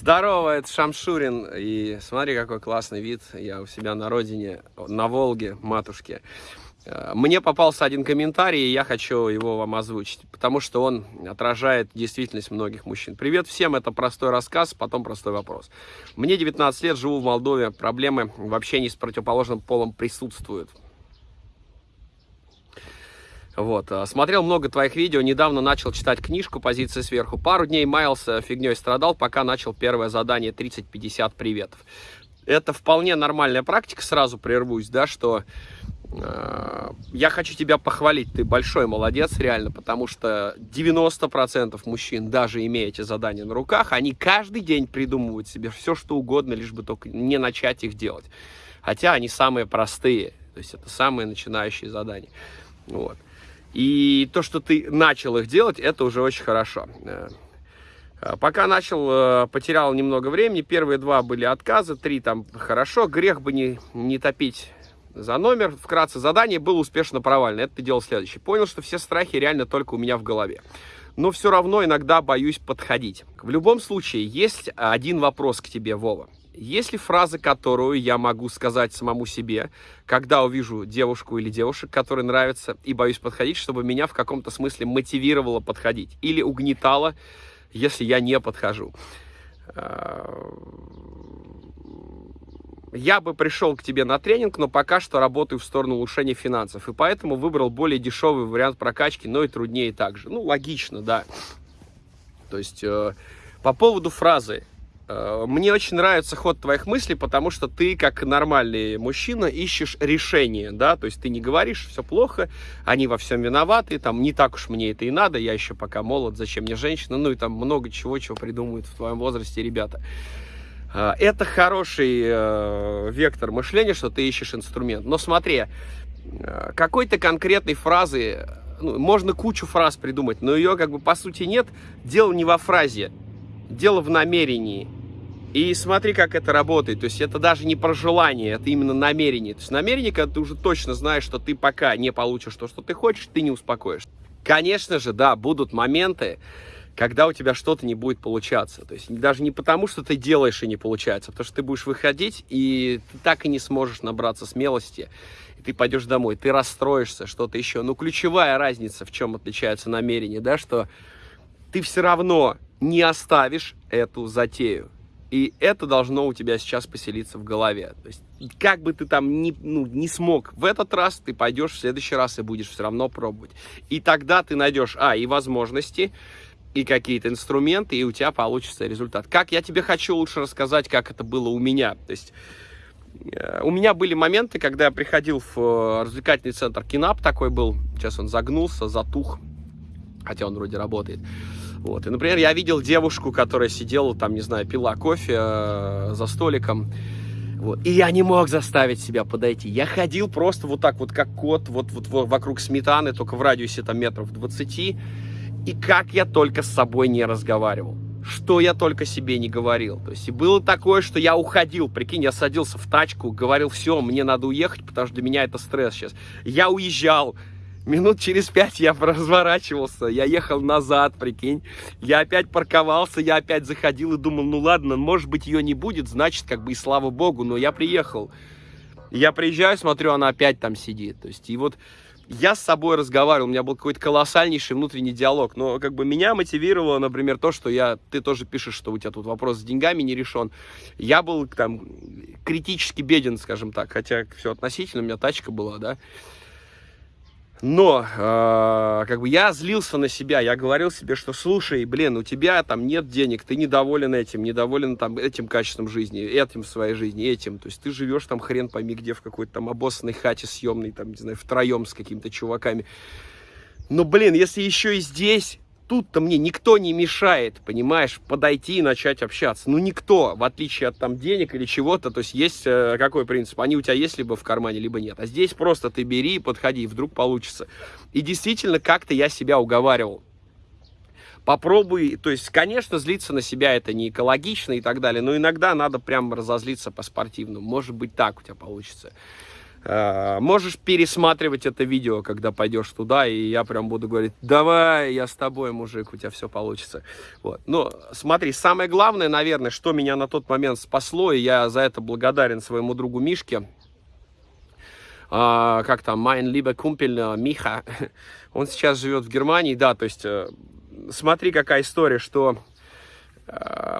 Здорово, это Шамшурин. И смотри, какой классный вид. Я у себя на родине, на Волге, матушке. Э, мне попался один комментарий, и я хочу его вам озвучить, потому что он отражает действительность многих мужчин. Привет всем, это простой рассказ, потом простой вопрос. Мне 19 лет, живу в Молдове, проблемы в общении с противоположным полом присутствуют. Вот. Э, смотрел много твоих видео, недавно начал читать книжку «Позиция сверху». Пару дней маялся, фигней страдал, пока начал первое задание 30-50 приветов. Это вполне нормальная практика, сразу прервусь, да, что э, я хочу тебя похвалить, ты большой молодец, реально, потому что 90% мужчин, даже имея эти задания на руках, они каждый день придумывают себе все, что угодно, лишь бы только не начать их делать. Хотя они самые простые, то есть это самые начинающие задания. Вот. И то, что ты начал их делать, это уже очень хорошо. Э, пока начал, э, потерял немного времени. Первые два были отказы, три там хорошо. Грех бы не, не топить за номер. Вкратце, задание было успешно провалено. Это ты делал следующее. Понял, что все страхи реально только у меня в голове. Но все равно иногда боюсь подходить. В любом случае, есть один вопрос к тебе, Вова. Есть ли фраза, которую я могу сказать самому себе, когда увижу девушку или девушек, которые нравятся, и боюсь подходить, чтобы меня в каком-то смысле мотивировало подходить или угнетало, если я не подхожу? А, я бы пришел к тебе на тренинг, но пока что работаю в сторону улучшения финансов, и поэтому выбрал более дешевый вариант прокачки, но и труднее также. Ну, логично, да. То есть, э, по поводу фразы Э, мне очень нравится ход твоих мыслей, потому что ты, как нормальный мужчина, ищешь решение, да, то есть ты не говоришь, все плохо, они во всем виноваты, там, не так уж мне это и надо, я еще пока молод, зачем мне женщина, ну и там много чего, чего придумывают в твоем возрасте ребята. Э, это хороший э, вектор мышления, что ты ищешь инструмент. Но смотри, э, какой-то конкретной фразы, ну, можно кучу фраз придумать, но ее как бы по сути нет. Дело не во фразе, дело в намерении. И смотри, как это работает. То есть это даже не про желание, это именно намерение. То есть намерение, когда ты уже точно знаешь, что ты пока не получишь то, что ты хочешь, ты не успокоишься. Конечно же, да, будут моменты, когда у тебя что-то не будет получаться. То есть даже не потому, что ты делаешь и не получается, а потому что ты будешь выходить, и ты так и не сможешь набраться смелости. И ты пойдешь домой, ты расстроишься, что-то еще. Но ключевая разница, в чем отличается намерение, да, что ты все равно не оставишь эту затею. И это должно у тебя сейчас поселиться в голове. То есть, как бы ты там не, ну, не смог в этот раз, ты пойдешь в следующий раз и будешь все равно пробовать. И тогда ты найдешь, а, и возможности, и какие-то инструменты, и у тебя получится результат. Как я тебе хочу лучше рассказать, как это было у меня. То есть, э, у меня были моменты, когда я приходил в э, развлекательный центр Кинап, такой был, сейчас он загнулся, затух, хотя он вроде работает. Вот. И, например, я видел девушку, которая сидела там, не знаю, пила кофе э, за столиком. Вот. И я не мог заставить себя подойти. Я ходил просто вот так вот, как кот, вот, вот, вот вокруг сметаны, только в радиусе там метров 20. И как я только с собой не разговаривал. Что я только себе не говорил. То есть и было такое, что я уходил, прикинь, я садился в тачку, говорил, все, мне надо уехать, потому что для меня это стресс сейчас. Я уезжал, Минут через пять я разворачивался, я ехал назад, прикинь. Я опять парковался, я опять заходил и думал, ну ладно, может быть ее не будет, значит, как бы и слава богу, но я приехал. Я приезжаю, смотрю, она опять там сидит. То есть, и вот я с собой разговаривал, у меня был какой-то колоссальнейший внутренний диалог, но как бы меня мотивировало, например, то, что я, ты тоже пишешь, что у тебя тут вопрос с деньгами не решен. Я был там критически беден, скажем так, хотя все относительно, у меня тачка была, да. Но, э, как бы, я злился на себя, я говорил себе, что, слушай, блин, у тебя там нет денег, ты недоволен этим, недоволен там этим качеством жизни, этим в своей жизни, этим. То есть ты живешь там хрен пойми где, в какой-то там обоссанной хате съемной, там, не знаю, втроем с какими-то чуваками. Но, блин, если еще и здесь тут-то мне никто не мешает, понимаешь, подойти и начать общаться. Ну, никто, в отличие от там денег или чего-то, то есть есть э, какой принцип? Они у тебя есть либо в кармане, либо нет. А здесь просто ты бери, подходи, вдруг получится. И действительно, как-то я себя уговаривал. Попробуй, то есть, конечно, злиться на себя это не экологично и так далее, но иногда надо прям разозлиться по-спортивному. Может быть, так у тебя получится. Э, можешь пересматривать это видео, когда пойдешь туда, и я прям буду говорить, давай, я с тобой, мужик, у тебя все получится. Вот. Но смотри, самое главное, наверное, что меня на тот момент спасло, и я за это благодарен своему другу Мишке, а, как там, Майн либо Кумпель Миха, он сейчас живет в Германии, да, то есть э, смотри, какая история, что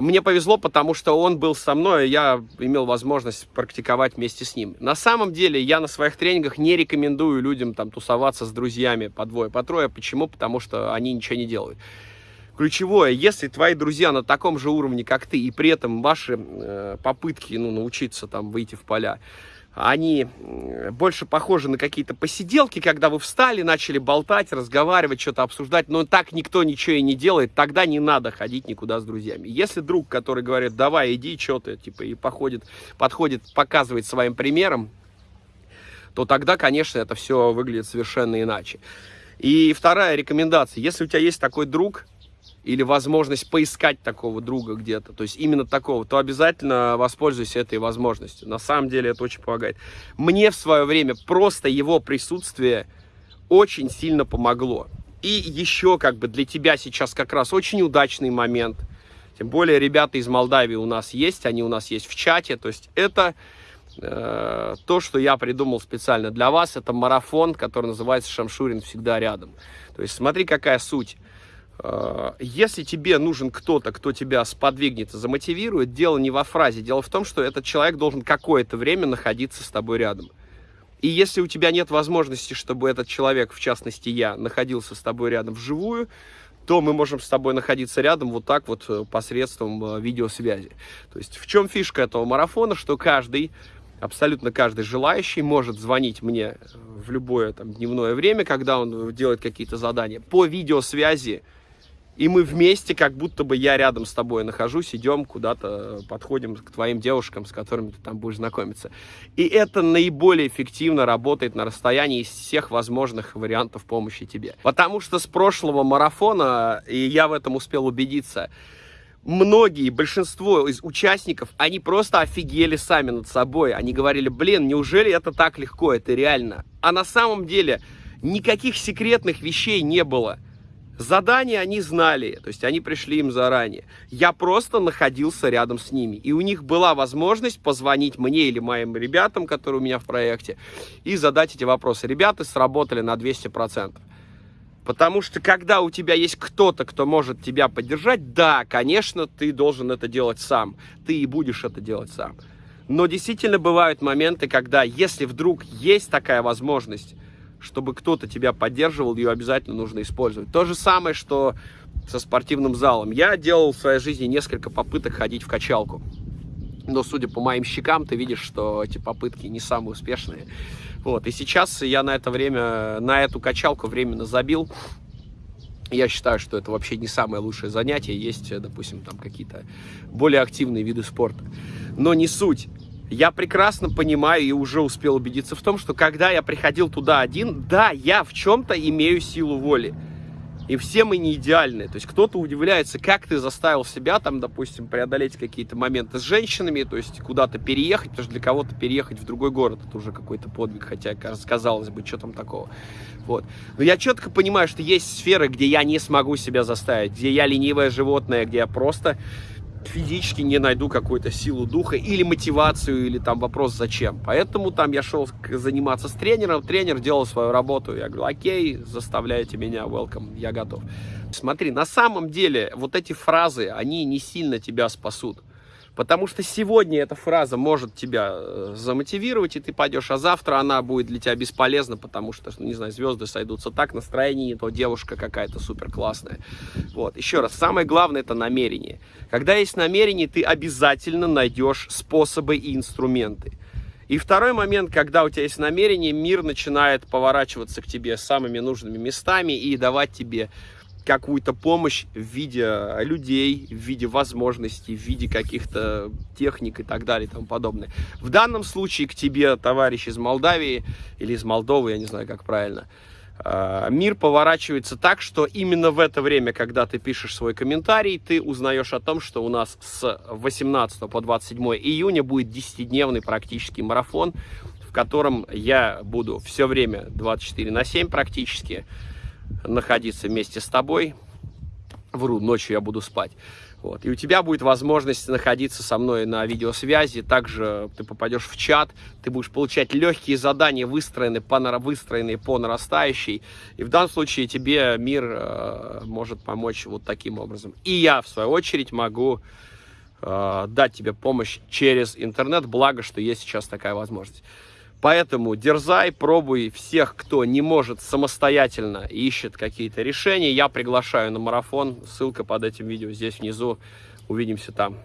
мне повезло, потому что он был со мной, и я имел возможность практиковать вместе с ним. На самом деле, я на своих тренингах не рекомендую людям там тусоваться с друзьями по двое, по трое. Почему? Потому что они ничего не делают. Ключевое, если твои друзья на таком же уровне, как ты, и при этом ваши э, попытки ну, научиться там выйти в поля, они больше похожи на какие-то посиделки, когда вы встали, начали болтать, разговаривать, что-то обсуждать, но так никто ничего и не делает, тогда не надо ходить никуда с друзьями. Если друг, который говорит, давай, иди, что ты, типа, и походит, подходит, показывает своим примером, то тогда, конечно, это все выглядит совершенно иначе. И вторая рекомендация, если у тебя есть такой друг, или возможность поискать такого друга где-то, то есть именно такого, то обязательно воспользуйся этой возможностью. На самом деле это очень помогает. Мне в свое время просто его присутствие очень сильно помогло. И еще как бы для тебя сейчас как раз очень удачный момент. Тем более ребята из Молдавии у нас есть, они у нас есть в чате. То есть это э, то, что я придумал специально для вас. Это марафон, который называется «Шамшурин всегда рядом». То есть смотри, какая суть. Э, если тебе нужен кто-то, кто тебя сподвигнет и замотивирует, дело не во фразе. Дело в том, что этот человек должен какое-то время находиться с тобой рядом. И если у тебя нет возможности, чтобы этот человек, в частности я, находился с тобой рядом вживую, то мы можем с тобой находиться рядом вот так вот э, посредством э, видеосвязи. То есть в чем фишка этого марафона, что каждый, абсолютно каждый желающий может звонить мне в любое там, дневное время, когда он делает какие-то задания по видеосвязи, и мы вместе, как будто бы я рядом с тобой нахожусь, идем куда-то, подходим к твоим девушкам, с которыми ты там будешь знакомиться. И это наиболее эффективно работает на расстоянии из всех возможных вариантов помощи тебе. Потому что с прошлого марафона, и я в этом успел убедиться, многие, большинство из участников, они просто офигели сами над собой. Они говорили, блин, неужели это так легко, это реально? А на самом деле никаких секретных вещей не было. Задания они знали, то есть они пришли им заранее. Я просто находился рядом с ними. И у них была возможность позвонить мне или моим ребятам, которые у меня в проекте, и задать эти вопросы. Ребята сработали на 200%. Потому что когда у тебя есть кто-то, кто может тебя поддержать, да, конечно, ты должен это делать сам. Ты и будешь это делать сам. Но действительно бывают моменты, когда, если вдруг есть такая возможность, чтобы кто-то тебя поддерживал, ее обязательно нужно использовать. То же самое, что со спортивным залом. Я делал в своей жизни несколько попыток ходить в качалку. Но, судя по моим щекам, ты видишь, что эти попытки не самые успешные. Вот. И сейчас я на это время, на эту качалку временно забил. Я считаю, что это вообще не самое лучшее занятие. Есть, допустим, там какие-то более активные виды спорта. Но не суть. Я прекрасно понимаю и уже успел убедиться в том, что когда я приходил туда один, да, я в чем-то имею силу воли. И все мы не идеальны. То есть кто-то удивляется, как ты заставил себя, там, допустим, преодолеть какие-то моменты с женщинами, то есть куда-то переехать, потому что для кого-то переехать в другой город это уже какой-то подвиг, хотя, казалось бы, что там такого. Вот. Но я четко понимаю, что есть сферы, где я не смогу себя заставить, где я ленивое животное, где я просто физически не найду какую-то силу духа или мотивацию, или там вопрос зачем. Поэтому там я шел заниматься с тренером, тренер делал свою работу, я говорю, окей, заставляйте меня, welcome, я готов. Смотри, на самом деле вот эти фразы, они не сильно тебя спасут. Потому что сегодня эта фраза может тебя э, замотивировать, и ты пойдешь, а завтра она будет для тебя бесполезна, потому что, ну, не знаю, звезды сойдутся так, настроение не то, девушка какая-то супер классная. Вот, еще раз, самое главное это намерение. Когда есть намерение, ты обязательно найдешь способы и инструменты. И второй момент, когда у тебя есть намерение, мир начинает поворачиваться к тебе самыми нужными местами и давать тебе какую-то помощь в виде людей, в виде возможностей, в виде каких-то техник и так далее и тому подобное. В данном случае к тебе, товарищ из Молдавии или из Молдовы, я не знаю, как правильно, а, мир поворачивается так, что именно в это время, когда ты пишешь свой комментарий, ты узнаешь о том, что у нас с 18 по 27 июня будет 10-дневный практический марафон, котором я буду все время 24 на 7 практически находиться вместе с тобой. Вру, ночью я буду спать. Вот. И у тебя будет возможность находиться со мной на видеосвязи. Также ты попадешь в чат, ты будешь получать легкие задания, выстроенные по, выстроенные по нарастающей. И в данном случае тебе мир э, может помочь вот таким образом. И я, в свою очередь, могу э, дать тебе помощь через интернет. Благо, что есть сейчас такая возможность. Поэтому дерзай, пробуй всех, кто не может самостоятельно ищет какие-то решения. Я приглашаю на марафон. Ссылка под этим видео здесь внизу. Увидимся там.